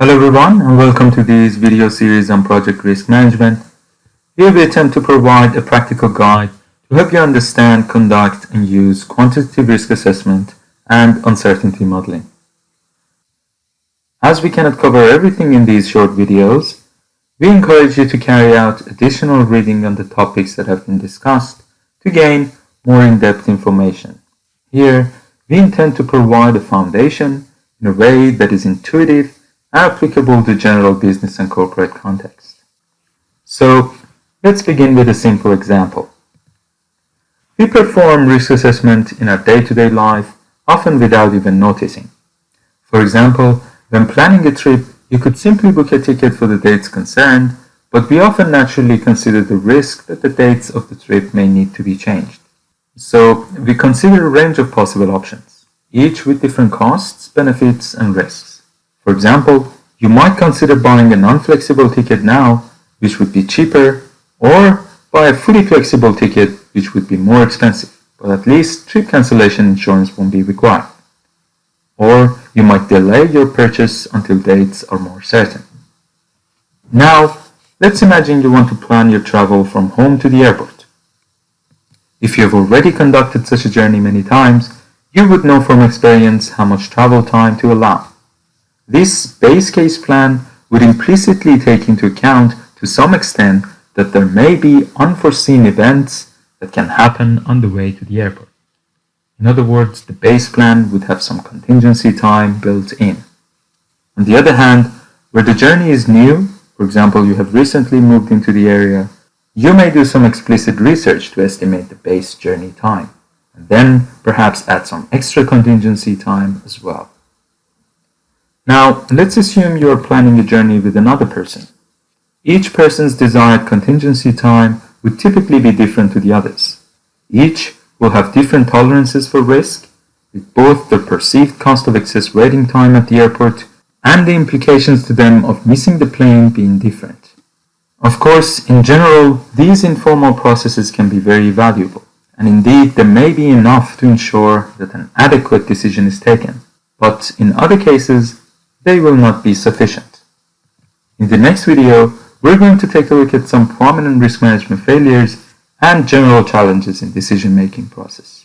Hello everyone and welcome to this video series on project risk management. Here we attempt to provide a practical guide to help you understand, conduct and use quantitative risk assessment and uncertainty modeling. As we cannot cover everything in these short videos, we encourage you to carry out additional reading on the topics that have been discussed to gain more in-depth information. Here, we intend to provide a foundation in a way that is intuitive applicable to general business and corporate context. So, let's begin with a simple example. We perform risk assessment in our day-to-day -day life, often without even noticing. For example, when planning a trip, you could simply book a ticket for the dates concerned, but we often naturally consider the risk that the dates of the trip may need to be changed. So we consider a range of possible options, each with different costs, benefits, and risks. For example, you might consider buying a non-flexible ticket now, which would be cheaper, or buy a fully flexible ticket, which would be more expensive, but at least trip cancellation insurance won't be required. Or you might delay your purchase until dates are more certain. Now, let's imagine you want to plan your travel from home to the airport. If you have already conducted such a journey many times, you would know from experience how much travel time to allow. This base case plan would implicitly take into account to some extent that there may be unforeseen events that can happen on the way to the airport. In other words, the base plan would have some contingency time built in. On the other hand, where the journey is new, for example, you have recently moved into the area, you may do some explicit research to estimate the base journey time, and then perhaps add some extra contingency time as well. Now, let's assume you are planning a journey with another person. Each person's desired contingency time would typically be different to the others. Each will have different tolerances for risk, with both the perceived cost of excess waiting time at the airport and the implications to them of missing the plane being different. Of course, in general, these informal processes can be very valuable, and indeed there may be enough to ensure that an adequate decision is taken, but in other cases, they will not be sufficient. In the next video, we're going to take a look at some prominent risk management failures and general challenges in decision-making process.